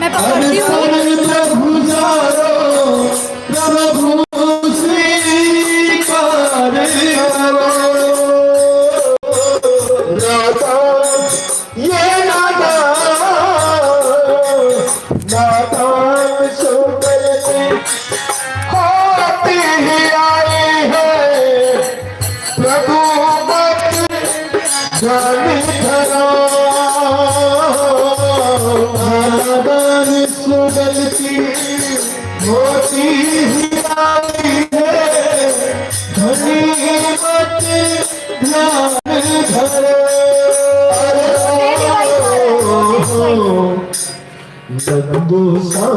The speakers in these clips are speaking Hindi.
मैं पकड़ती हूँ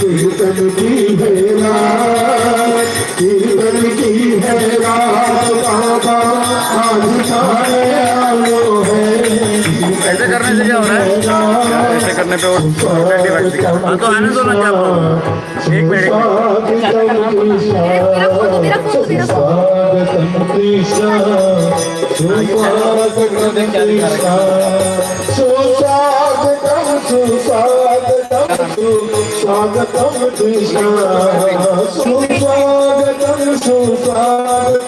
कीर्तन की है रात कीर्तन की है रात बाबा आज आयो है ऐसे करने से क्या हो रहा है? ऐसे करने पे वो है। तो आने दो ना क्या एक मिनट एक मिनट। मेरा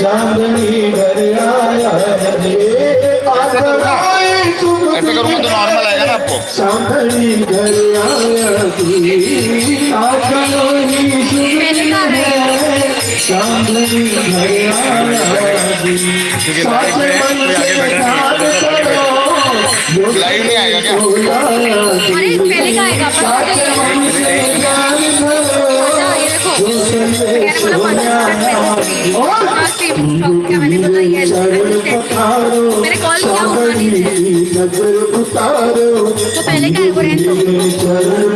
सांभली घर आया ऐसे करूँगा तो नॉर्मल आएगा ना आपको। घर है। लाइव में कोई आगे बैठा नहीं आएगा क्या? अरे पहले का आएगा मैंने कॉल किया तो पहले का है वो रहने उतारो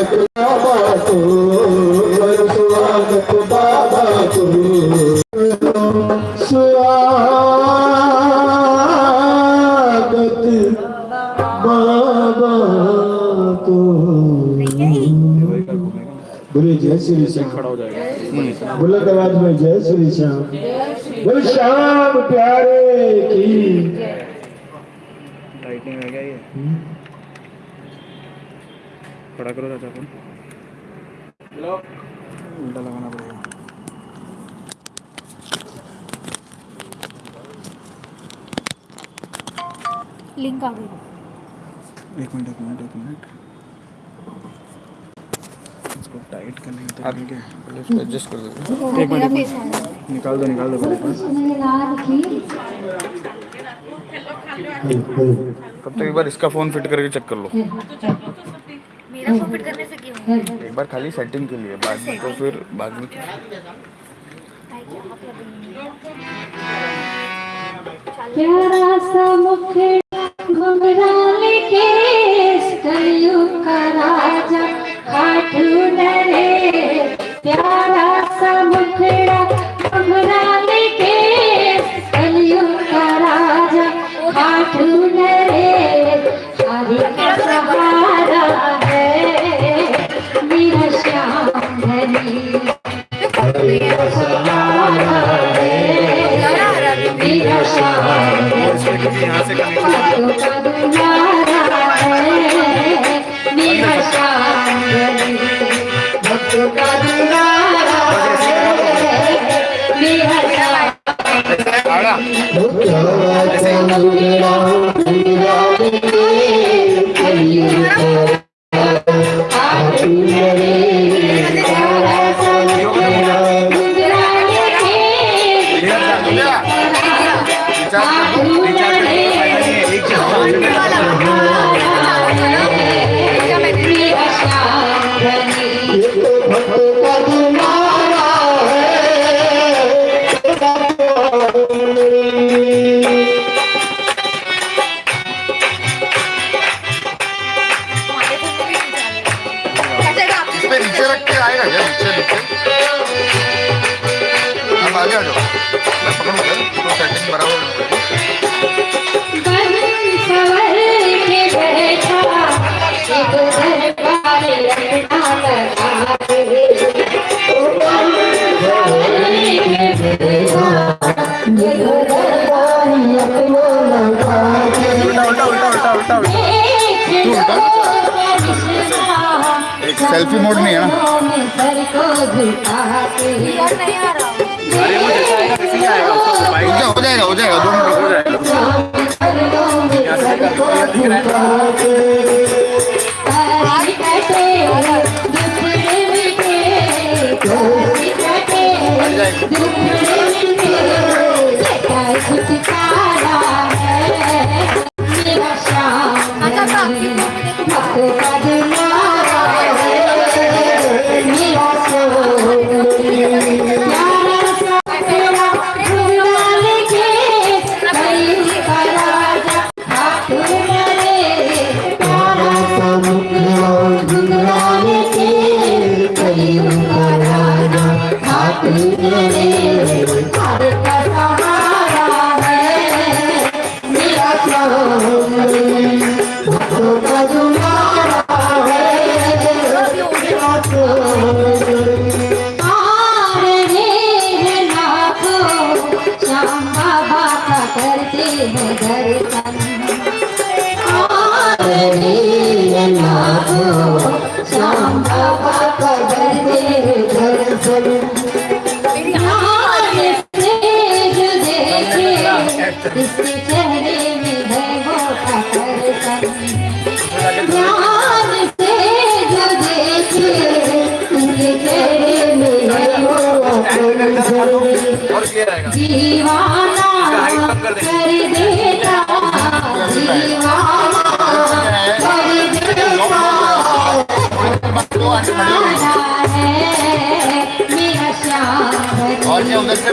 करो जय श्री श्याम खड़ा हो जाएगा। बुलंद आवाज़ में जय श्री श्याम। बोले श्याम प्यारे की टाइटनिंग है क्या ये। खड़ा करो चाचा को। उल्टा लगाना पड़ेगा। लिंक आ गई। एक मिनट एक मिनट एक मिनट। इसको टाइट करने का तरीका। क्या है पहले इसको एडजस्ट कर दो एक मिनट। निकाल दो निकाल दो तब तक एक बार इसका फ़ोन फिट करके चेक कर लो। मेरा फ़ोन फिट करने से क्यों? एक बार खाली सेटिंग के लिए बाद में तो फिर बाद में प्यारा सा मुख Thank you. सेल्फी मोड नहीं है ना। हो जाएगा हो जाएगा दोनों हो जाएगा। और क्या उधर से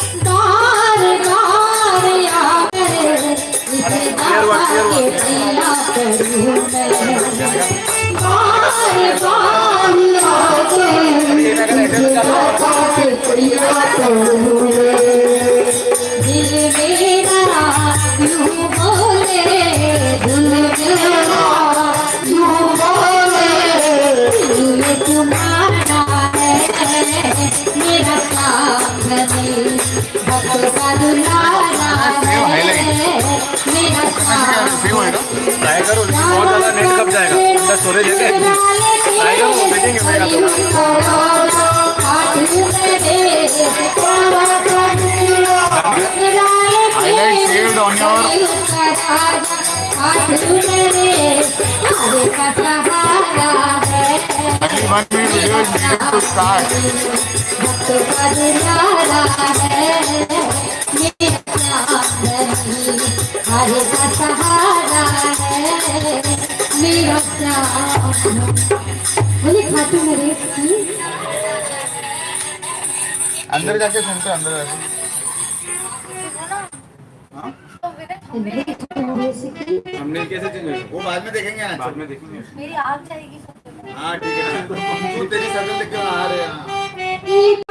दिल मेरा यूँ बोले दिल मेरा करो लेकिन बहुत ज़्यादा नेट कब जाएगा अंदर स्टोरेज है करो वो देखेंगे मेरा Highlight saved on your- Only one minute video is needed to start. हरे सहारा है बोले खाटू मेरे अंदर जाके सुनते अंदर जाके। हमने कैसे चेंज वो बाद में देखेंगे आज। बाद में देखेंगे। मेरी आग जाएगी। हाँ ठीक है। तू तेरी शक्ल देख के आ रहे हैं।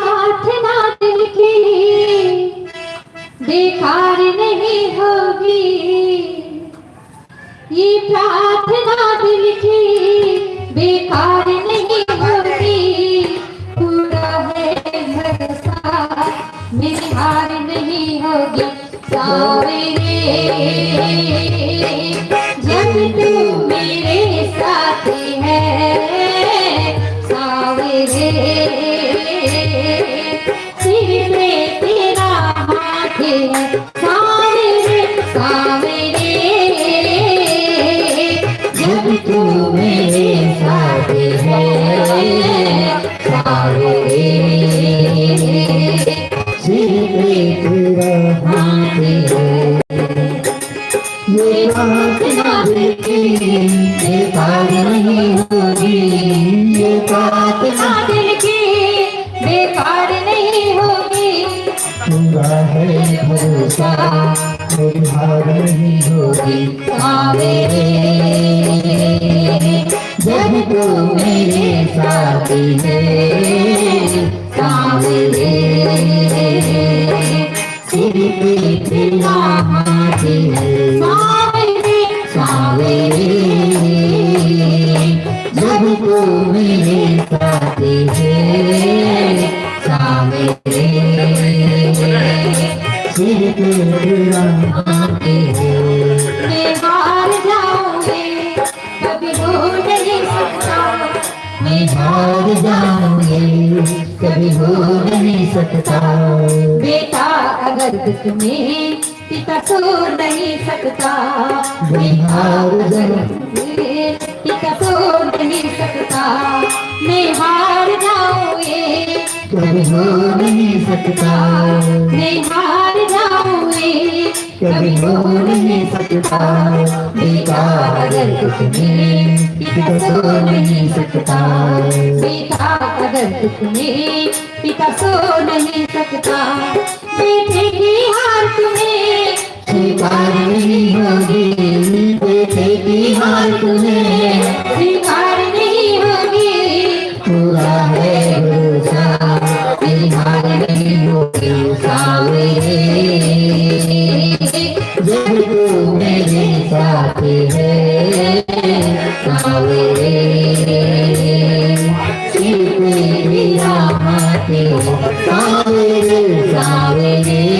मैं हार पिता सो नहीं सकता मैं हार जाऊँगी कभी हो नहीं सकता मैं हार जाऊँगी कभी हो नहीं सकता। अगर दुख में पिता सो नहीं सकता अगर दुख में पिता सो नहीं सकता बेटे की हार तुम्हें। नहीं होगी बेटे की हार तुम्हें पूरा है भरोसा मेरी हार नहीं होगी सावरे जब मेरे साथ है पे मेरा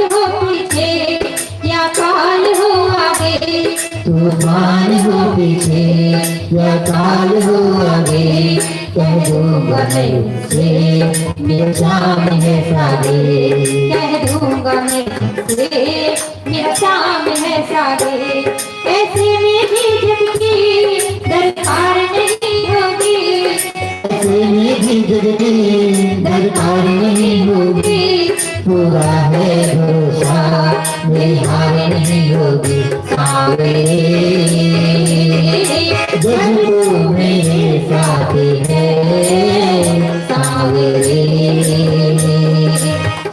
तूफ़ान हो पीछे, या काल हो आगे, कह दो मैं उनसे मेरा शाम है सागे। कह दूँगा मैं उनसे मेरा शाम है सागे। ऐसे में भी जबकि दरकार नहीं में दरकार नहीं होगी पूरा है भरोसा मेरी नहीं होगी सावरे जब तू मेरे साथ है सावरे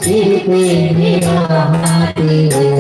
सिर पे मेरा हाथ है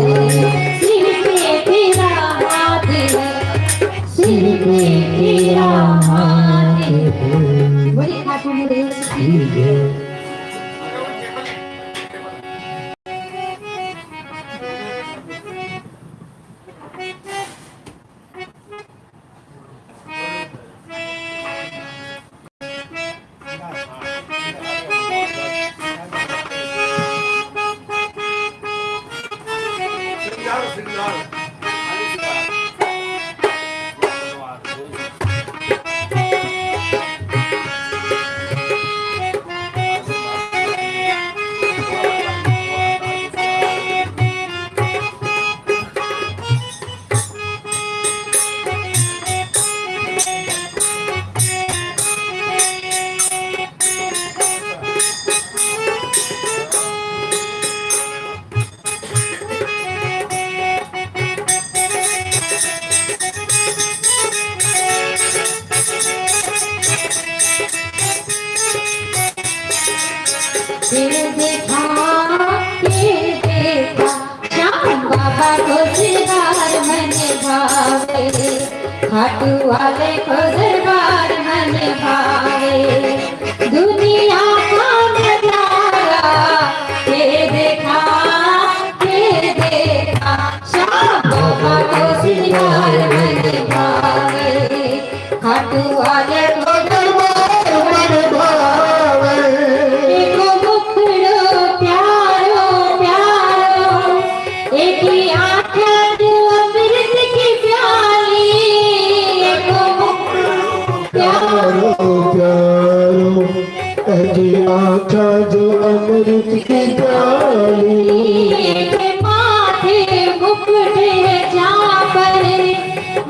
माथे मुकुट है जहाँ पर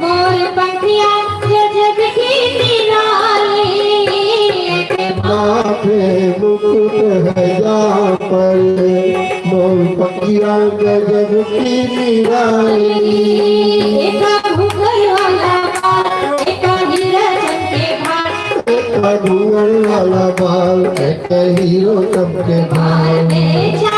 मोर पंखिया गजब की निराली एक माथे मुकुट है जहाँ पर मोर पकिया गजब की निराली एक घुंघर वाला बाल एक हीरा चमके भार एक घूंघट वाला बाल एक हीरो सबके भाई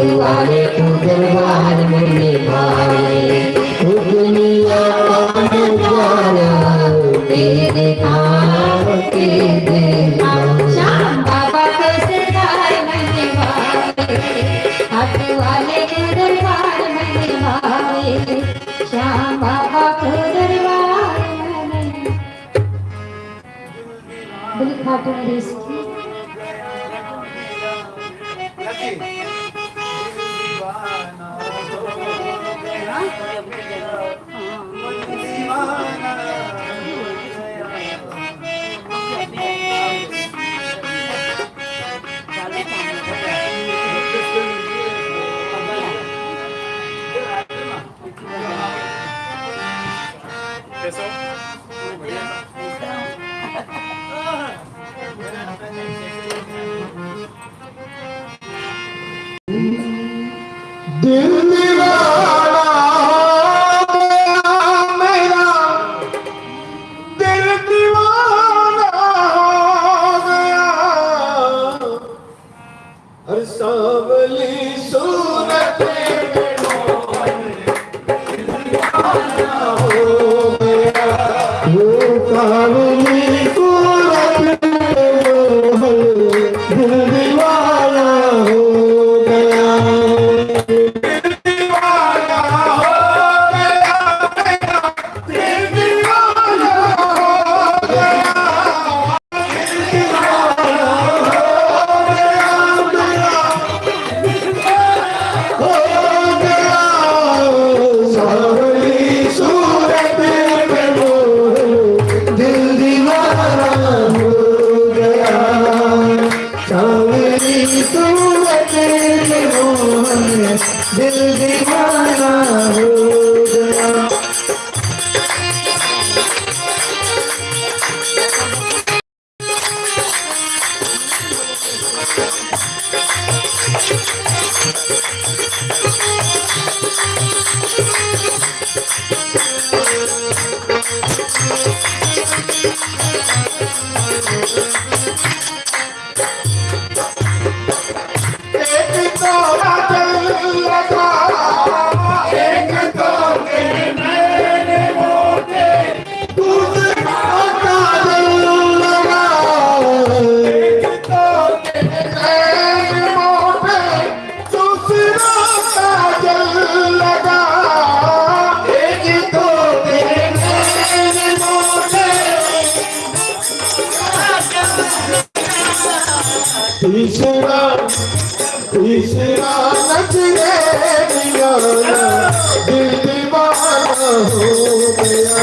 दुआरे तू दरबार में निभाए तू दुनिया का नज़ारा तेरे नाम के देना बाबा दरबार में श्याम बाबा दरबार में। बिल Krishna, Krishna, Natine Diyana, Dil Divana Ho Gaya,